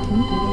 Thank.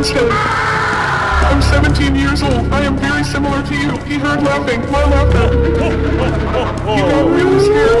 Winstead. I'm 17 years old. I am very similar to you. He heard laughing. My laughter. He got really scared,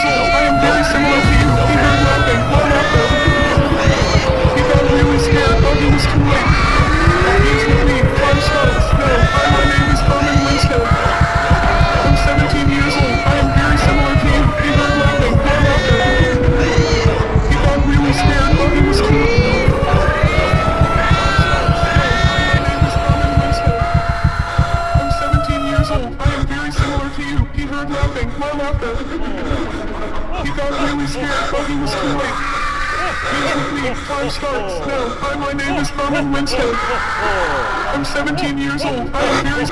You got really scared, but he was quick. Basically, five stars. Now, hi, my name is Norman Winston. I'm 17 years old. I'm very...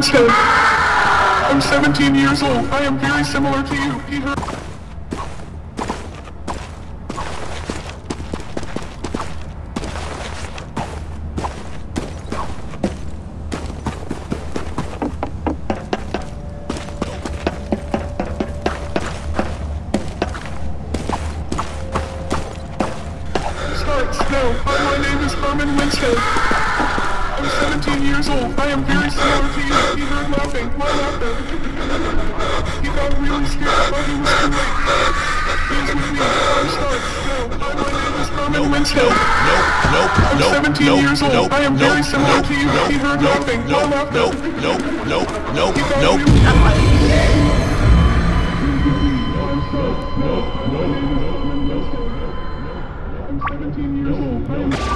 Winstead. I'm 17 years old. I am very similar to you, Peter. No, my name is Herman Winstead. I'm 17 years old. I am very Herman nope. Nope, nope, I'm nope, 17 nope, years old. Nope, I am very similar to you. he heard laughing. My laughter. Nope, nope, nope, nope, nope. I'm 17 years old.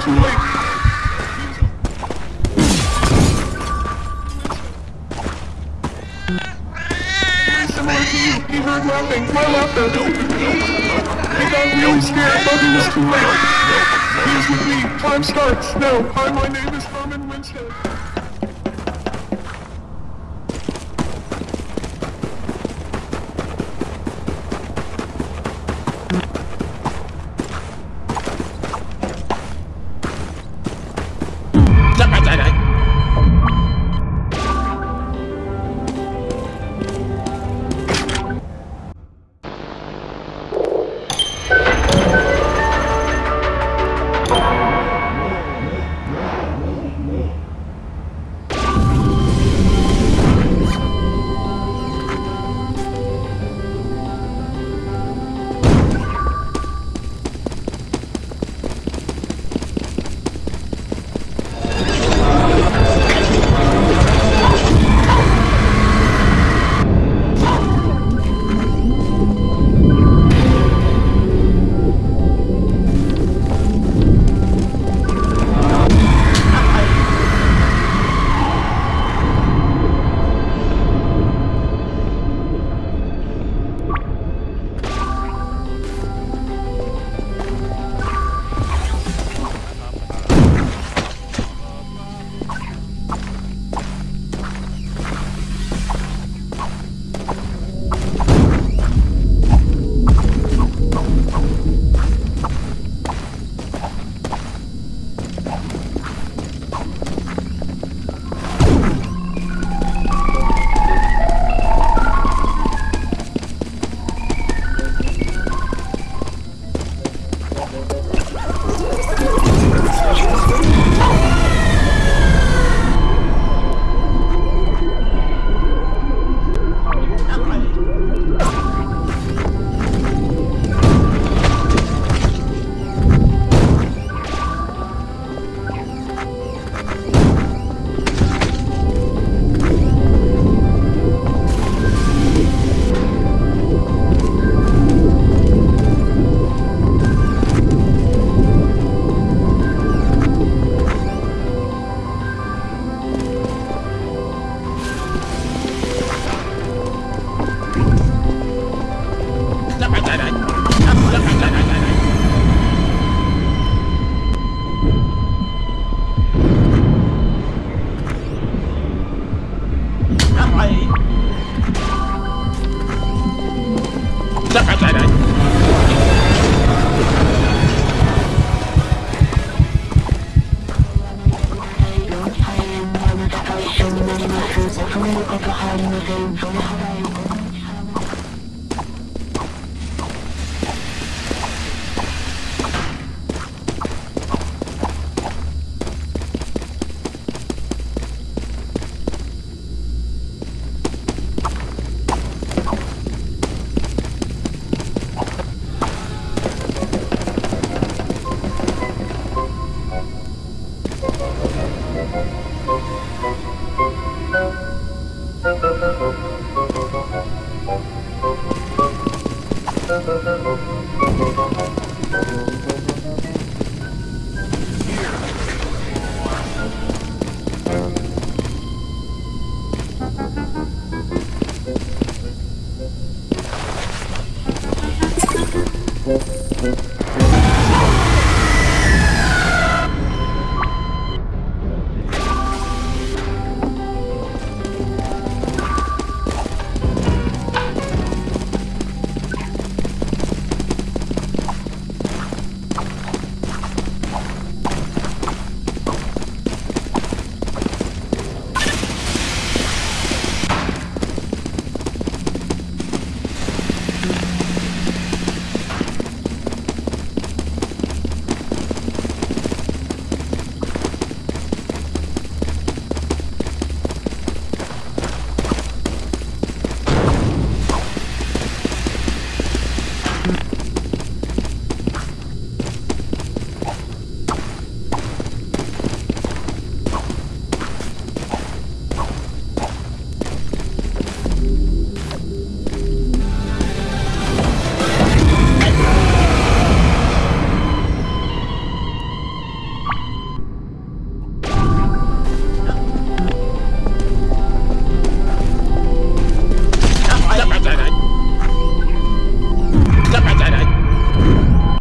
Key. nothing. We're nothing. Because we were scared, fucking was too late. With me. Time starts. No, hi, my name is...